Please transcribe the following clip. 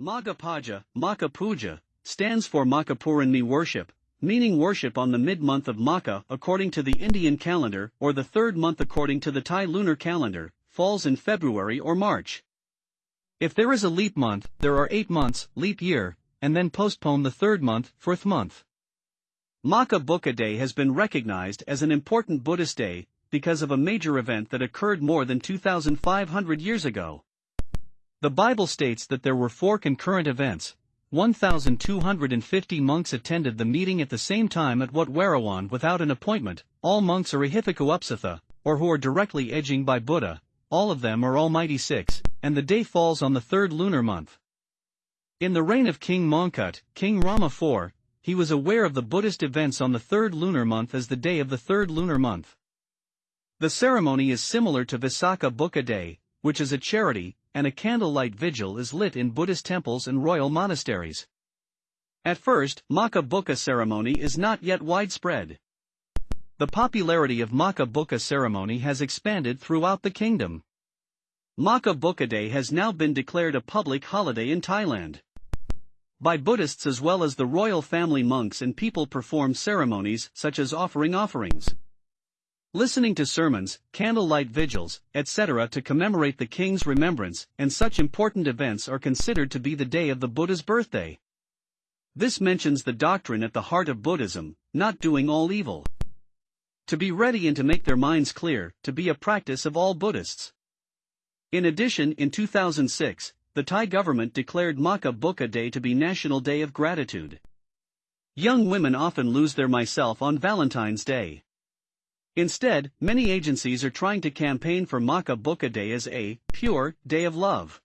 Magha Puja, Maka Puja, stands for Makapurani worship, meaning worship on the mid-month of Maka according to the Indian calendar or the third month according to the Thai lunar calendar, falls in February or March. If there is a leap month, there are eight months, leap year, and then postpone the third month, fourth month. Maka Buddha Day has been recognized as an important Buddhist day because of a major event that occurred more than 2,500 years ago. The Bible states that there were four concurrent events. 1,250 monks attended the meeting at the same time at Wat Warawan without an appointment. All monks are Ahipikuupsatha, or who are directly edging by Buddha. All of them are Almighty Six, and the day falls on the third lunar month. In the reign of King Mongkut, King Rama IV, he was aware of the Buddhist events on the third lunar month as the day of the third lunar month. The ceremony is similar to Visakha Buddha Day, which is a charity, and a candlelight vigil is lit in Buddhist temples and royal monasteries. At first, Maka Buddha ceremony is not yet widespread. The popularity of Maka Buddha ceremony has expanded throughout the kingdom. Maka Buddha Day has now been declared a public holiday in Thailand. By Buddhists as well as the royal family monks and people perform ceremonies such as offering offerings listening to sermons, candlelight vigils, etc. to commemorate the king's remembrance, and such important events are considered to be the day of the Buddha's birthday. This mentions the doctrine at the heart of Buddhism, not doing all evil. To be ready and to make their minds clear, to be a practice of all Buddhists. In addition, in 2006, the Thai government declared Maka Buddha Day to be National Day of Gratitude. Young women often lose their myself on Valentine's Day. Instead, many agencies are trying to campaign for Maka Buddha Day as a pure day of love.